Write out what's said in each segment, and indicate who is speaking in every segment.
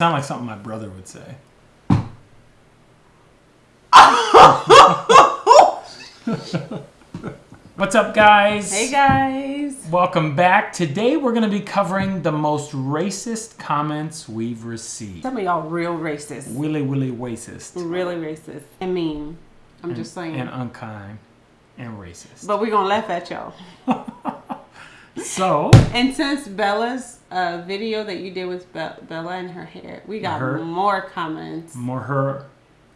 Speaker 1: Sound like something my brother would say. What's up, guys?
Speaker 2: Hey guys.
Speaker 1: Welcome back. Today we're going to be covering the most racist comments we've received.
Speaker 2: Some of y'all real racist.
Speaker 1: Willy willy racist.
Speaker 2: Really racist. And mean. I'm just saying.
Speaker 1: And unkind and racist.
Speaker 2: but we're gonna laugh at y'all.
Speaker 1: So,
Speaker 2: And since Bella's uh, video that you did with Be- Bella and her hair, we got
Speaker 1: Her?
Speaker 2: more comments.
Speaker 1: more her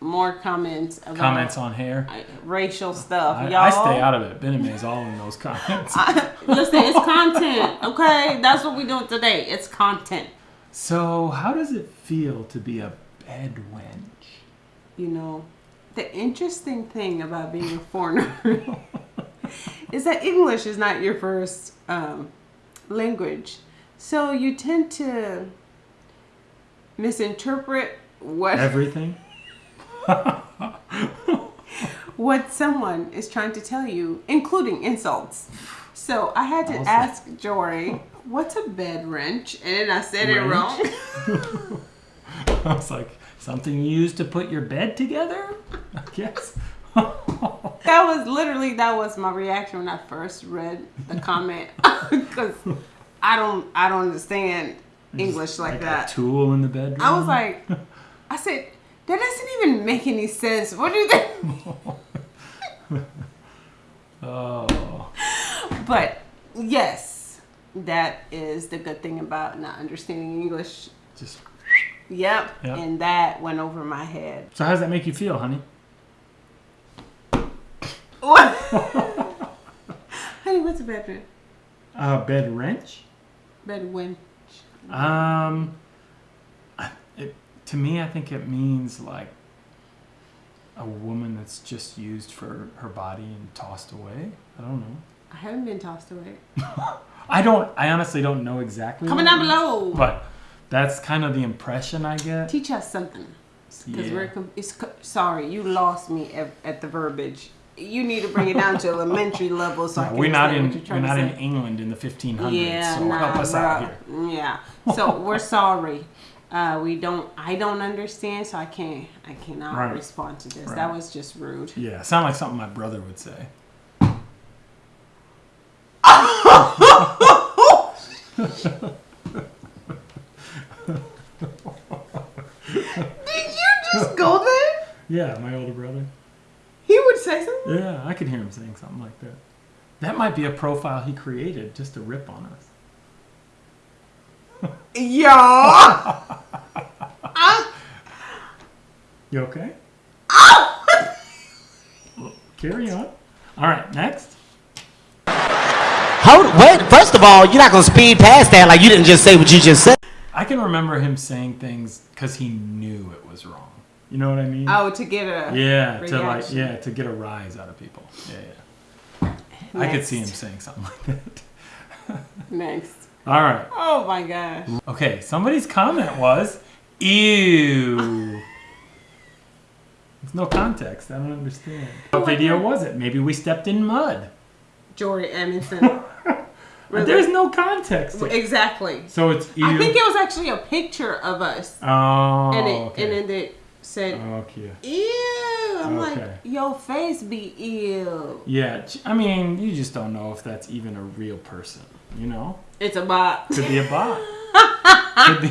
Speaker 2: More comments about
Speaker 1: comments on hair.
Speaker 2: racial stuff.
Speaker 1: I,
Speaker 2: y'all.
Speaker 1: I stay out of it. Bename's all in those comments.
Speaker 2: Listen, it's content, okay? That's what we're doing today. It's content.
Speaker 1: So, how does it feel to be a bed wench?
Speaker 2: You know, the interesting thing about being a foreigner is that English is not your first um, language. So you tend to misinterpret what
Speaker 1: Everything?
Speaker 2: what someone is trying to tell you, including insults. So I had to ask Jory, "What's a bed wrench?" And then I said it wrong.
Speaker 1: I was like, something you use to put your bed together? I guess.
Speaker 2: That was literally that was my reaction when I first read the comment because I don't I don't understand English like,
Speaker 1: like
Speaker 2: that.
Speaker 1: a tool in the bedroom.
Speaker 2: I was like, I said that doesn't even make any sense. What do you think?
Speaker 1: oh,
Speaker 2: But yes, that is the good thing about not understanding English.
Speaker 1: just.
Speaker 2: Yep,
Speaker 1: Yep.
Speaker 2: and that went over my head.
Speaker 1: So, how does that make you feel, honey?
Speaker 2: What? Honey, what's a bed wrench?
Speaker 1: Uh, bed wrench?
Speaker 2: Bed wench.
Speaker 1: Um, it, to me, I think it means like a woman that's just used for her body and tossed away. I don't know.
Speaker 2: I haven't been tossed away.
Speaker 1: I don't. I honestly don't know exactly.
Speaker 2: Comment down below.
Speaker 1: But that's kind of the impression I get.
Speaker 2: Teach us something. Because
Speaker 1: Yeah.
Speaker 2: we're it's sorry, you lost me at, at the verbiage. You need to bring it down to elementary level so
Speaker 1: No, we're not in.
Speaker 2: understand what you're
Speaker 1: We're not in England in the 1500s.
Speaker 2: Yeah,
Speaker 1: so
Speaker 2: nah,
Speaker 1: help us out here.
Speaker 2: Yeah. So we're sorry. Uh, we don't. I don't understand, so I can't. I cannot
Speaker 1: Right.
Speaker 2: respond to this.
Speaker 1: Right.
Speaker 2: That was just rude.
Speaker 1: Yeah, sound like something my brother would say.
Speaker 2: Did you just go there?
Speaker 1: Yeah, my older brother.
Speaker 2: He would say something.
Speaker 1: Yeah, I could hear him saying something like that. That might be a profile he created just to rip on us.
Speaker 2: Yo. Ah,
Speaker 1: You okay? Well, carry on. All right, next.
Speaker 3: Hold, wait, first of all, you're not gonna speed past that like you didn't just say what you just said.
Speaker 1: I can remember him saying things because he knew it was wrong. You know what I mean?
Speaker 2: oh, to get a
Speaker 1: yeah, to like yeah, to get a rise out of people. Yeah, yeah. I could see him saying something like that.
Speaker 2: next.
Speaker 1: All right.
Speaker 2: Oh my gosh.
Speaker 1: Okay, somebody's comment was, "Ew." There's no context. I don't understand. What video was it? Maybe we stepped in mud.
Speaker 2: Jory Edmondson.
Speaker 1: But there's no context.
Speaker 2: exactly.
Speaker 1: So it's ew.
Speaker 2: I think it was actually a picture of us,
Speaker 1: oh,
Speaker 2: and it
Speaker 1: okay.
Speaker 2: and then it said, oh,
Speaker 1: okay.
Speaker 2: "Ew." I'm
Speaker 1: Okay.
Speaker 2: like, "Your face be ill."
Speaker 1: Yeah, I mean, you just don't know if that's even a real person. You know,
Speaker 2: It's a bot.
Speaker 1: could be a bot. could be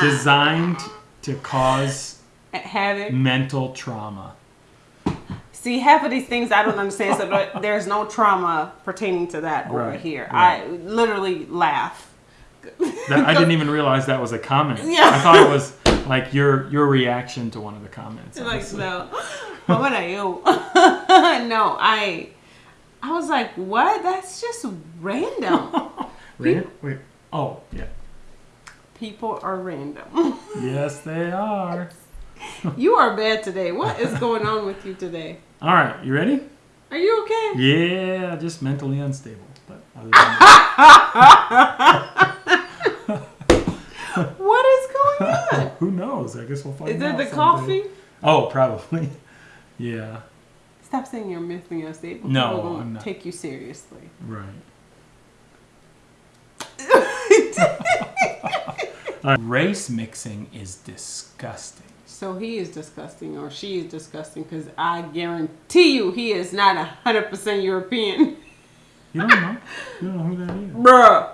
Speaker 1: designed to cause
Speaker 2: Havoc.
Speaker 1: mental trauma.
Speaker 2: See, half of these things I don't understand. So there- there's no trauma pertaining to that over
Speaker 1: Right,
Speaker 2: here.
Speaker 1: right.
Speaker 2: I literally laugh.
Speaker 1: That, I didn't even realize that was a comment.
Speaker 2: Yeah.
Speaker 1: I thought it was like your your reaction to one of the comments.
Speaker 2: Like no, what are you? no, I, I was like, what? That's just random.
Speaker 1: Wait, wait. Oh, yeah.
Speaker 2: People are random.
Speaker 1: Yes, they are.
Speaker 2: you are bad today. What is going on with you today?
Speaker 1: All right, you ready?
Speaker 2: Are you okay?
Speaker 1: Yeah, just mentally unstable. But other than that,
Speaker 2: What is going on?
Speaker 1: Who knows? I guess we'll find out.
Speaker 2: Is
Speaker 1: out.
Speaker 2: it the
Speaker 1: someday.
Speaker 2: coffee?
Speaker 1: Oh, probably. Yeah.
Speaker 2: Stop saying you're mentally unstable.
Speaker 1: No,
Speaker 2: People gonna
Speaker 1: I'm not.
Speaker 2: take you seriously.
Speaker 1: Right. All right, Race mixing is disgusting.
Speaker 2: So he is disgusting, or she is disgusting, because I guarantee you he is not a hundred percent European,
Speaker 1: You don't know. You don't know who that is.
Speaker 2: bruh.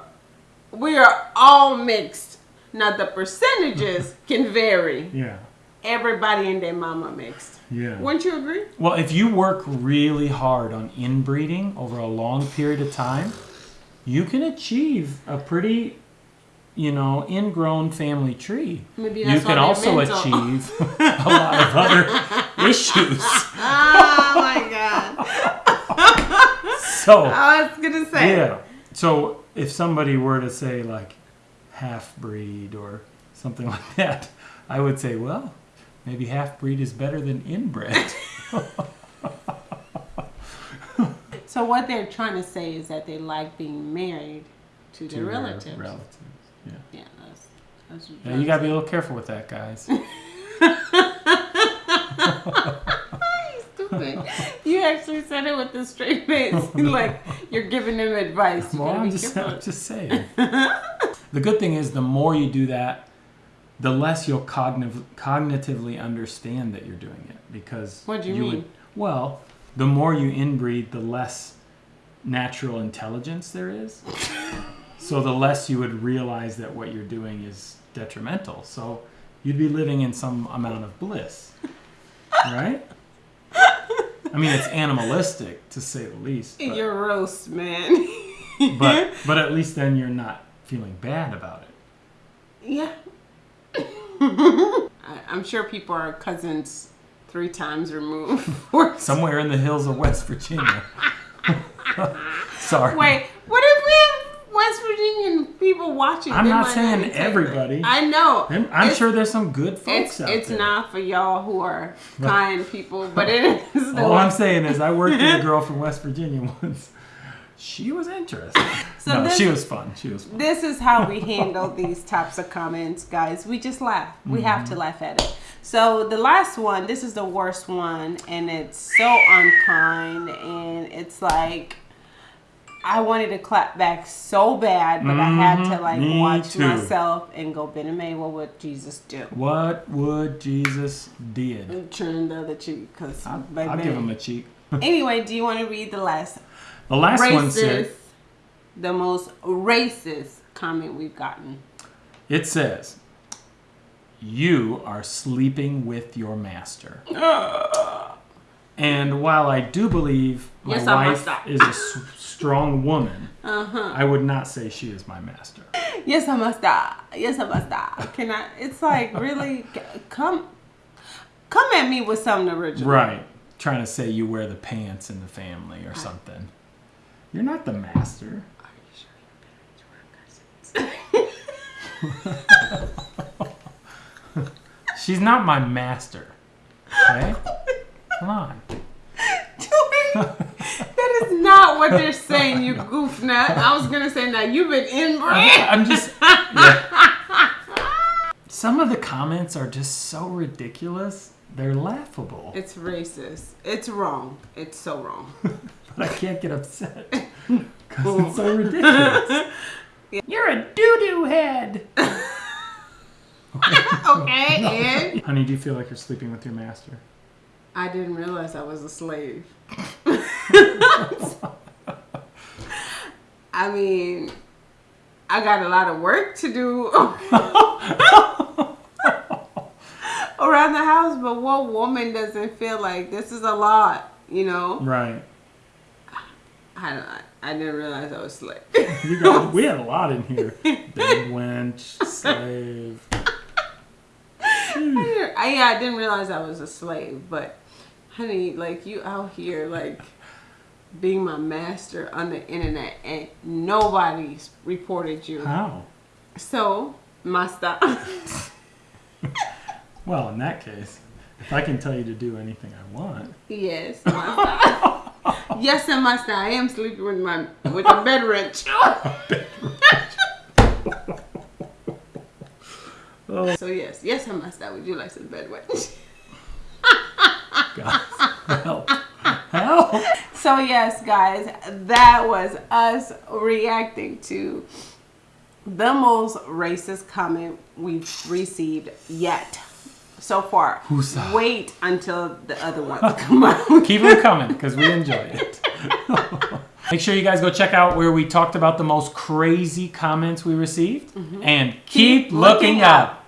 Speaker 2: We are all mixed. Now the percentages can vary.
Speaker 1: Yeah.
Speaker 2: Everybody and their mama mixed.
Speaker 1: Yeah.
Speaker 2: Wouldn't you agree?
Speaker 1: Well, if you work really hard on inbreeding over a long period of time, you can achieve a pretty, you know, ingrown family tree.
Speaker 2: Maybe
Speaker 1: you
Speaker 2: that's
Speaker 1: can
Speaker 2: why
Speaker 1: also
Speaker 2: they're mental.
Speaker 1: achieve a lot of other issues.
Speaker 2: Oh my god!
Speaker 1: So,
Speaker 2: I was gonna say.
Speaker 1: yeah. So, if somebody were to say like half breed or something like that, I would say, well, maybe half breed is better than inbred.
Speaker 2: So what they're trying to say is that they like being married to
Speaker 1: to
Speaker 2: their
Speaker 1: their
Speaker 2: relatives.
Speaker 1: relatives. Yeah.
Speaker 2: Yeah, that's, that's
Speaker 1: Yeah, you gotta be a little careful with that, guys.
Speaker 2: stupid. You actually said it with a straight face, like you're giving them advice. You
Speaker 1: Well, I'm just. I'm just saying. The good thing is, the more you do that, the less you'll cogniv- cognitively understand that you're doing it. Because
Speaker 2: What do you
Speaker 1: would-
Speaker 2: mean?
Speaker 1: well, the more you inbreed, the less natural intelligence there is. so the less you would realize that what you're doing is detrimental. So you'd be living in some amount of bliss, right? I mean, it's animalistic to say the least. but-
Speaker 2: You're roast, man.
Speaker 1: but but at least then you're not feeling bad about it.
Speaker 2: yeah. I, I'm sure people are cousins three times removed.
Speaker 1: Somewhere in the hills of West Virginia. Sorry.
Speaker 2: Wait, what if we have West Virginian people watching?
Speaker 1: I'm not saying everybody.
Speaker 2: I know.
Speaker 1: I'm, I'm sure there's some good folks
Speaker 2: It's
Speaker 1: out
Speaker 2: it's
Speaker 1: there.
Speaker 2: It's not for y'all who are kind people, but it is
Speaker 1: All I'm saying is I worked with a girl from West Virginia once. She was interesting.
Speaker 2: So
Speaker 1: no,
Speaker 2: this-
Speaker 1: she was fun. She was fun.
Speaker 2: This is how we handle these types of comments, guys. We just laugh. We have
Speaker 1: Mm-hmm.
Speaker 2: to laugh at it. So the last one, this is the worst one, and it's so unkind, and it's like I wanted to clap back so bad, but I had to
Speaker 1: Mhm.
Speaker 2: like
Speaker 1: Me
Speaker 2: watch
Speaker 1: too.
Speaker 2: myself and go, Ben and May, what would Jesus do?
Speaker 1: What would Jesus did?
Speaker 2: Turn the other cheek, because
Speaker 1: I'll, I'll give him a cheek.
Speaker 2: Anyway, do you want to read the last
Speaker 1: The last one said,
Speaker 2: the most racist comment we've gotten?
Speaker 1: it says, You are sleeping with your master. and while I do believe my
Speaker 2: Yes,
Speaker 1: wife is a s- strong woman,
Speaker 2: Uh-huh.
Speaker 1: I would not say she is my master.
Speaker 2: Yes, I must die. Yes, I must die. Can I? It's like really come, come at me with something original.
Speaker 1: Right. Trying to say you wear the pants in the family or something. You're not the master. She's not my master. Okay? Come on.
Speaker 2: that is not what they're saying. You goof nut. I was gonna say now you've been inbred.
Speaker 1: I'm just. yeah. Some of the comments are just so ridiculous. They're laughable.
Speaker 2: It's racist. It's wrong. It's so wrong.
Speaker 1: But I can't get upset. Because it's so ridiculous. You're a doo doo head.
Speaker 2: Okay, and
Speaker 1: Honey, do you feel like you're sleeping with your master?
Speaker 2: I didn't realize I was a slave. I mean, I got a lot of work to do around the house, but what woman doesn't feel like this is a lot, you know?
Speaker 1: Right.
Speaker 2: I don't, I didn't realize I was a slave.
Speaker 1: You got, we had a lot in here. Big wench, slave.
Speaker 2: I, didn't- yeah, I didn't realize I was a slave, but honey, like you out here, like being my master on the internet, and nobody's reported you.
Speaker 1: How?
Speaker 2: So, master.
Speaker 1: Well, in that case, if I can tell you to do anything I want,
Speaker 2: yes. Yes, and master. I am sleeping with my with a bed wrench. so yes, yes, I must. master. Would you like some bed wrench?
Speaker 1: guys, help. Help.
Speaker 2: So yes, guys, that was us reacting to the most racist comment we've received yet so far.
Speaker 1: Who's-
Speaker 2: Wait until the other ones come out.
Speaker 1: Keep them coming because we enjoy it. Make sure you guys go check out where we talked about the most crazy comments we received mm-hmm. and keep,
Speaker 2: Keep
Speaker 1: looking
Speaker 2: looking
Speaker 1: up.